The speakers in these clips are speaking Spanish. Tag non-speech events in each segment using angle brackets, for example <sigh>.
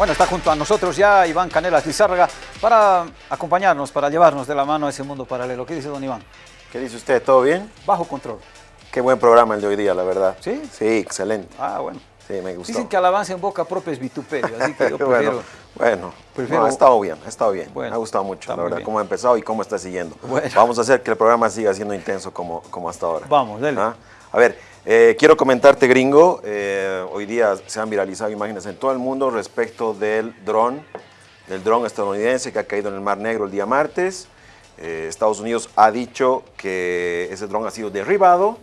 Bueno, está junto a nosotros ya Iván Canelas Lizárraga para acompañarnos, para llevarnos de la mano a ese mundo paralelo. ¿Qué dice don Iván? ¿Qué dice usted? ¿Todo bien? Bajo control. Qué buen programa el de hoy día, la verdad. ¿Sí? Sí, excelente. Ah, bueno. Sí, me gustó. Dicen que alabanza en boca propia es vituperio, así que yo <laughs> prefiero... bueno, bueno prefiero- no, ha estado bien, ha estado bien. Bueno, me ha gustado mucho, la verdad, bien. cómo ha empezado y cómo está siguiendo. Bueno. Vamos a hacer que el programa siga siendo intenso como, como hasta ahora. Vamos, dele. ¿Ah? A ver, eh, quiero comentarte, gringo, eh, hoy día se han viralizado imágenes en todo el mundo respecto del dron, del dron estadounidense que ha caído en el Mar Negro el día martes. Eh, Estados Unidos ha dicho que ese dron ha sido derribado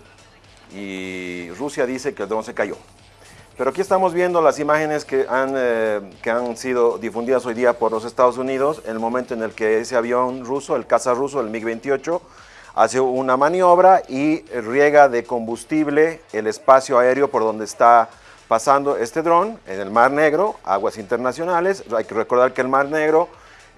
y Rusia dice que el dron se cayó. Pero aquí estamos viendo las imágenes que han, que han sido difundidas hoy día por los Estados Unidos, en el momento en el que ese avión ruso, el caza ruso, el MiG-28, hace una maniobra y riega de combustible el espacio aéreo por donde está pasando este dron, en el Mar Negro, aguas internacionales. Hay que recordar que el Mar Negro,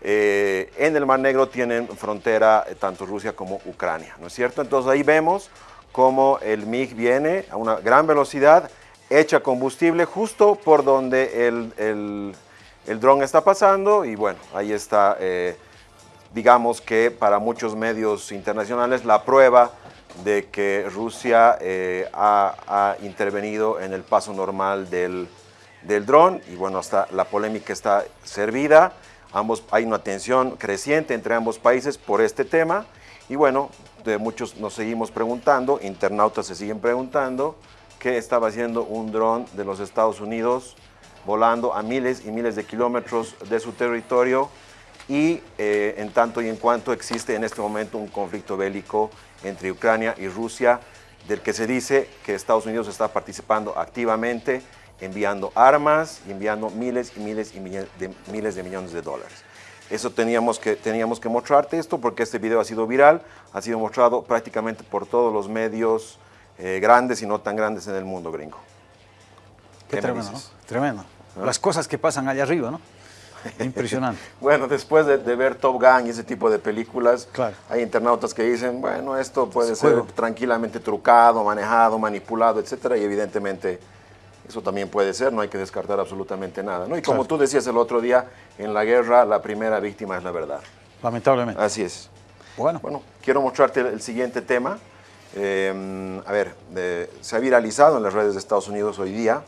eh, en el Mar Negro tienen frontera eh, tanto Rusia como Ucrania, ¿no es cierto? Entonces ahí vemos cómo el MiG viene a una gran velocidad, echa combustible justo por donde el, el, dron está pasando y bueno, ahí está, eh, digamos que para muchos medios internacionales la prueba de que Rusia eh, ha, intervenido en el paso normal del, del dron. Y bueno, hasta la polémica está servida. Ambos, hay una tensión creciente entre ambos países por este tema. Y bueno, de muchos nos seguimos preguntando, internautas se siguen preguntando qué estaba haciendo un dron de los Estados Unidos volando a miles y miles de kilómetros de su territorio y eh, en tanto y en cuanto existe en este momento un conflicto bélico entre Ucrania y Rusia, del que se dice que Estados Unidos está participando activamente, enviando armas y enviando miles y miles y miles de, miles de millones de dólares. Eso teníamos que, teníamos que mostrarte esto porque este video ha sido viral, ha sido mostrado prácticamente por todos los medios eh, grandes y no tan grandes en el mundo, gringo. Qué, me tremendo, ¿no? Tremendo. Las cosas que pasan allá arriba, ¿no? <laughs> Impresionante. Bueno, después de, de ver Top Gun y ese tipo de películas, Claro. hay internautas que dicen, bueno, esto puede Es ser juego. tranquilamente trucado, manejado, manipulado, etcétera, y evidentemente eso también puede ser, no hay que descartar absolutamente nada, ¿no? Y como Claro. tú decías el otro día, en la guerra la primera víctima es la verdad. Lamentablemente. Así es. Bueno, Bueno, quiero mostrarte el, siguiente tema. Eh, a ver, se ha viralizado en las redes de Estados Unidos hoy día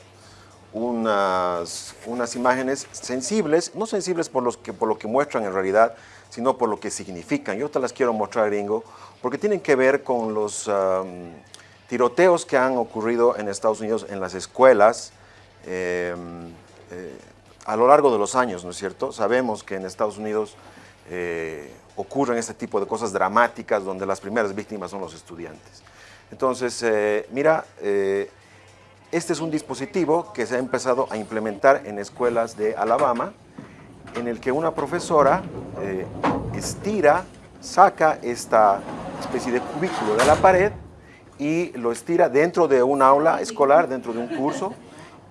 unas, unas imágenes sensibles, no sensibles por, los que, por lo que muestran en realidad, sino por lo que significan. Yo te las quiero mostrar, gringo, porque tienen que ver con los am, tiroteos que han ocurrido en Estados Unidos en las escuelas eh, eh, a lo largo de los años, ¿no es cierto? Sabemos que en Estados Unidos eh, ocurren este tipo de cosas dramáticas donde las primeras víctimas son los estudiantes. Entonces, eh, mira, eh, este es un dispositivo que se ha empezado a implementar en escuelas de Alabama, en el que una profesora eh, estira, saca esta especie de cubículo de la pared y lo estira dentro de un aula escolar, dentro de un curso,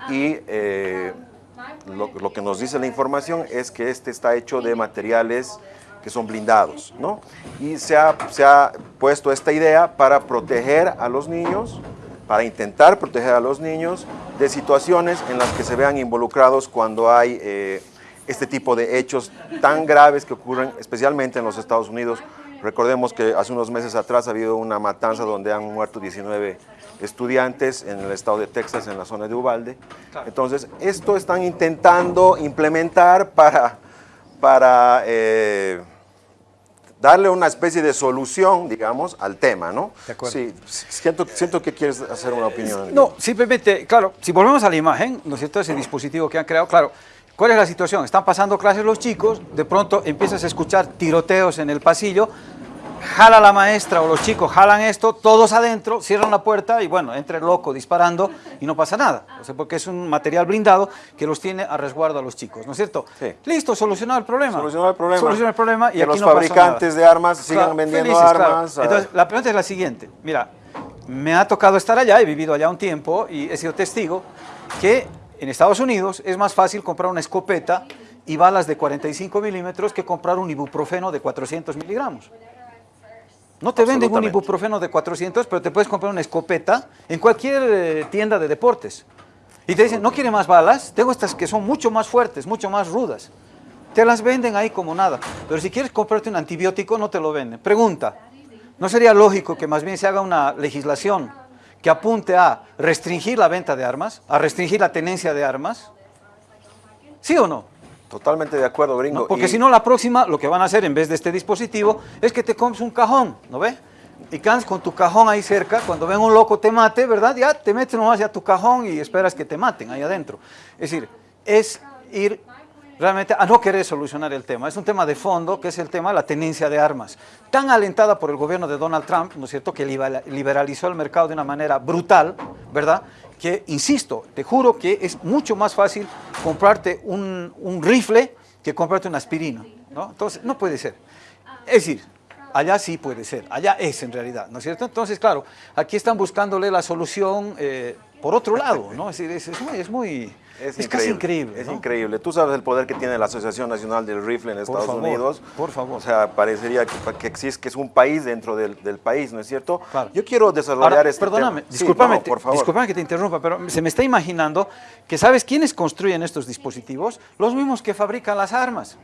y eh, lo, lo que nos dice la información es que este está hecho de materiales que son blindados, ¿no? Y se ha, se ha puesto esta idea para proteger a los niños, para intentar proteger a los niños de situaciones en las que se vean involucrados cuando hay eh, este tipo de hechos tan graves que ocurren especialmente en los Estados Unidos. Recordemos que hace unos meses atrás ha habido una matanza donde han muerto 19 estudiantes en el estado de Texas, en la zona de Uvalde. Entonces, esto están intentando implementar para, para eh, darle una especie de solución, digamos, al tema, ¿no? De acuerdo. Sí, siento, siento que quieres hacer una opinión. No, simplemente, claro, si volvemos a la imagen, ¿no es cierto? Ese dispositivo que han creado, claro, ¿cuál es la situación? Están pasando clases los chicos, de pronto empiezas a escuchar tiroteos en el pasillo, jala la maestra o los chicos jalan esto, todos adentro, cierran la puerta y bueno, entra el loco disparando y no pasa nada. O sea, porque es un material blindado que los tiene a resguardo a los chicos, ¿no es cierto? Sí. Listo, solucionado el problema. Solucionar el problema. Solucionar el problema y que aquí los no fabricantes nada. de armas sigan Claro, vendiendo felices, armas. Entonces, la pregunta es la siguiente. Mira, me ha tocado estar allá, he vivido allá un tiempo y he sido testigo que en Estados Unidos es más fácil comprar una escopeta y balas de 45 milímetros que comprar un ibuprofeno de 400 miligramos. No te venden un ibuprofeno de 400, pero te puedes comprar una escopeta en cualquier eh, tienda de deportes. Y te dicen, ¿no quiere más balas? Tengo estas que son mucho más fuertes, mucho más rudas. Te las venden ahí como nada. Pero si quieres comprarte un antibiótico, no te lo venden. Pregunta, ¿no sería lógico que más bien se haga una legislación que apunte a restringir la venta de armas, a restringir la tenencia de armas? ¿Sí o no? Totalmente de acuerdo, gringo. No, porque Y- si no, la próxima, lo que van a hacer en vez de este dispositivo es que te compres un cajón, ¿no ves? Y caes con tu cajón ahí cerca, cuando ven un loco te mate, ¿verdad? Ya te metes nomás ya tu cajón y esperas que te maten ahí adentro. Es decir, es ir realmente a no querer solucionar el tema. Es un tema de fondo, que es el tema de la tenencia de armas. Tan alentada por el gobierno de Donald Trump, ¿no es cierto?, que libera- liberalizó el mercado de una manera brutal, ¿verdad?, que, insisto, te juro que es mucho más fácil comprarte un, un rifle que comprarte una aspirina, ¿no? Entonces, no puede ser. Es decir, allá sí puede ser, allá es en realidad, ¿no es cierto? Entonces, claro, aquí están buscándole la solución eh, por otro lado, ¿no? Es decir, es, muy... Es, muy, es casi increíble. Es ¿no? increíble. Tú sabes el poder que tiene la Asociación Nacional del Rifle en Estados favor, Unidos. por favor. O sea, parecería que, que existe, que es un país dentro del, del país, ¿no es cierto? Claro. Yo quiero desarrollar Ahora, este perdóname, tema. Sí, discúlpame, no, te- por favor. discúlpame que te interrumpa, pero se me está imaginando que ¿sabes quiénes construyen estos dispositivos? Los mismos que fabrican las armas.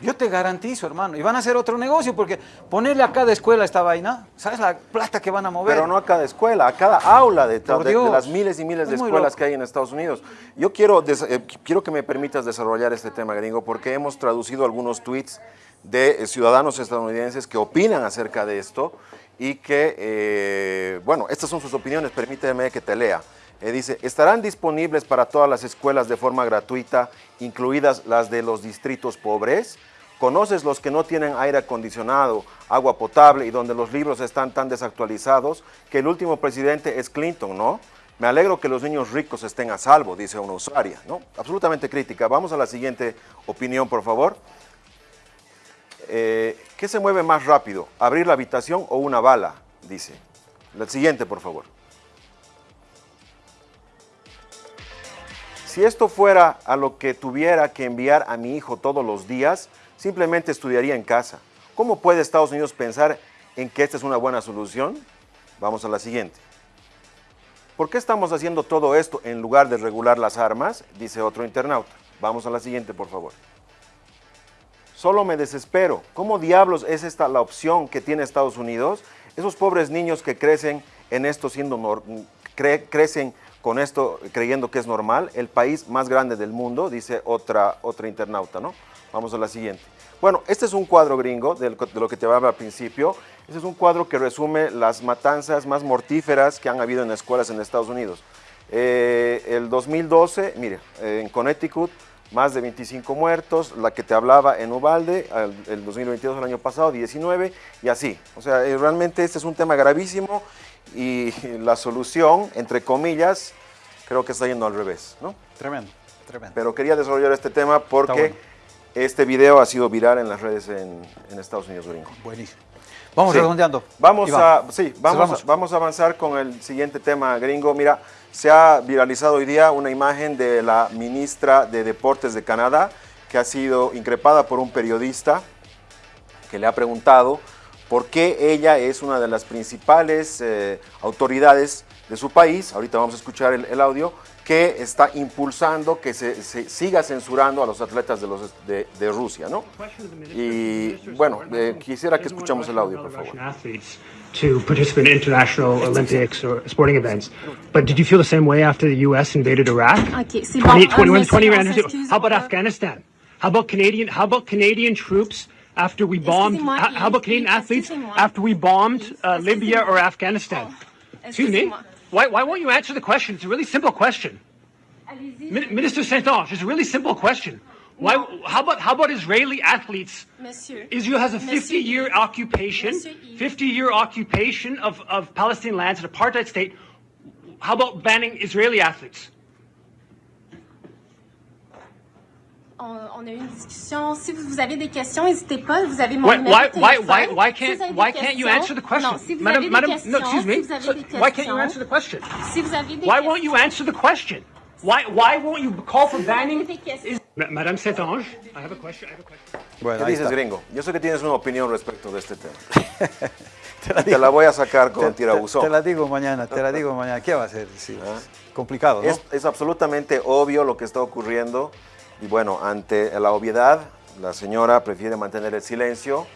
Yo te garantizo, hermano, y van a hacer otro negocio, porque ponerle a cada escuela esta vaina, ¿sabes la plata que van a mover? Pero no a cada escuela, a cada aula de, las miles y miles de Es escuelas que hay en Estados Unidos. Yo quiero, eh, quiero que me permitas desarrollar este tema, gringo, porque hemos traducido algunos tweets de eh, ciudadanos estadounidenses que opinan acerca de esto y que, eh, bueno, estas son sus opiniones, permíteme que te lea. Eh, dice, estarán disponibles para todas las escuelas de forma gratuita, incluidas las de los distritos pobres. ¿Conoces los que no tienen aire acondicionado, agua potable y donde los libros están tan desactualizados que el último presidente es Clinton, ¿no? Me alegro que los niños ricos estén a salvo, dice una usuaria, ¿no? Absolutamente crítica. Vamos a la siguiente opinión, por favor. Eh, ¿Qué se mueve más rápido, abrir la habitación o una bala? Dice. La siguiente, por favor. Si esto fuera a lo que tuviera que enviar a mi hijo todos los días, simplemente estudiaría en casa. ¿Cómo puede Estados Unidos pensar en que esta es una buena solución? Vamos a la siguiente. ¿Por qué estamos haciendo todo esto en lugar de regular las armas? Dice otro internauta. Vamos a la siguiente, por favor. Solo me desespero. ¿Cómo diablos es esta la opción que tiene Estados Unidos? Esos pobres niños que crecen en esto siendo crecen con esto creyendo que es normal, el país más grande del mundo, dice otra, otra internauta, ¿no? Vamos a la siguiente. Bueno, este es un cuadro gringo de lo que te hablaba al principio. Este es un cuadro que resume las matanzas más mortíferas que han habido en escuelas en Estados Unidos. Eh, el 2012, mire, en Connecticut, más de 25 muertos, la que te hablaba en Ubalde, el, el 2022, el año pasado, 19, y así. O sea, eh, realmente este es un tema gravísimo y <laughs> la solución, entre comillas, creo que está yendo al revés, ¿no? Tremendo, tremendo. Pero quería desarrollar este tema porque bueno. este video ha sido viral en las redes en, en Estados Unidos, gringo. Buenísimo. Vamos Sí. redondeando. Vamos Iván, a, sí, vamos, cerramos. a- vamos a avanzar con el siguiente tema, gringo. Mira, se ha viralizado hoy día una imagen de la ministra de Deportes de Canadá que ha sido increpada por un periodista que le ha preguntado por qué ella es una de las principales eh, autoridades de su país, ahorita vamos a escuchar el, el audio, que está impulsando que se, se siga censurando a los atletas de, los, de, de Rusia, ¿no? Y bueno, eh, quisiera que escuchemos el audio, por favor. Athletes to participate in international Olympics or sporting events. But did you feel the same way after the U.S. invaded Iraq? Ok, c'est bon. 20, 21, monsieur, 20 on random- s'excuse, How about Afghanistan? How about Canadian? How about Canadian troops after we bombed? How, about Canadian athletes after we bombed uh, Libya or. Afghanistan? Oh, Excuse me. Why, why won't you answer the question? It's a really simple question. Min- Minister Saint-Ange, it's a really simple question. Why? How about how about Israeli athletes? Monsieur. Israel has a 50 year occupation, 50 year occupation of, of Palestinian lands, an apartheid state. How about banning Israeli athletes? On, on a eu une discussion. Si vous, avez des questions, n'hésitez pas. Vous avez mon Why, numéro why, de why, téléphone. why, why Si can't, avez why can't you answer the question? Non, si vous Madam, avez madam, des questions, no, excuse me. si vous avez So des questions, why can't you answer the question? si vous avez des Why questions, won't you answer the question? Why, why won't you call for si banning? Is, Madame Saint-Ange, I have a question. I have a question. Bueno, ¿Qué ahí dices, está. gringo? Yo sé que tienes una opinión respecto de este tema. <laughs> Te la Te digo, la voy a sacar te- con te- tirabuzón. te la digo mañana, te la digo mañana. ¿Qué va a hacer? Sí, ¿Ah? complicado, ¿no? Es, es absolutamente obvio lo que está ocurriendo y bueno, ante la obviedad, la señora prefiere mantener el silencio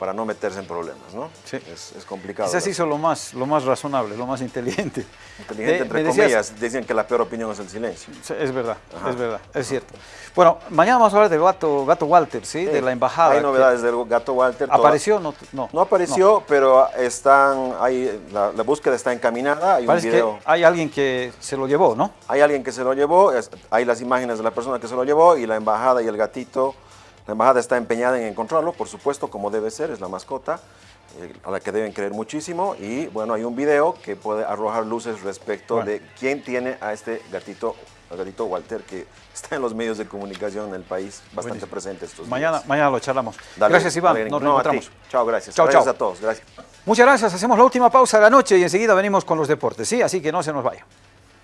para no meterse en problemas, ¿no? Sí. Es, es complicado. Quizás hizo lo más, lo más razonable, lo más inteligente. Inteligente, De- entre decías- comillas, dicen que la peor opinión es el silencio. Es verdad, Ajá. es verdad, es cierto. Bueno, mañana vamos a hablar del gato, gato Walter, ¿sí? De la embajada. Hay novedades del gato Walter. ¿Apareció? No, no. No apareció, pero están, hay, la, la búsqueda está encaminada. Hay un video. que hay alguien que se lo llevó, ¿no? Hay alguien que se lo llevó, es- hay las imágenes de la persona que se lo llevó y la embajada y el gatito. La embajada está empeñada en encontrarlo, por supuesto, como debe ser, es la mascota, eh, a la que deben creer muchísimo. Y bueno, hay un video que puede arrojar luces respecto Bueno. de quién tiene a este gatito, al gatito Walter, que <laughs> está en los medios de comunicación en el país, bastante Buenísimo. presente estos días. mañana lo charlamos. Dale, gracias, Iván. dale, Nos no, reencontramos. Chao, gracias. Chao, gracias chao. a todos. Gracias. Muchas gracias. Hacemos la última pausa de la noche y enseguida venimos con los deportes, ¿sí? Así que no se nos vaya.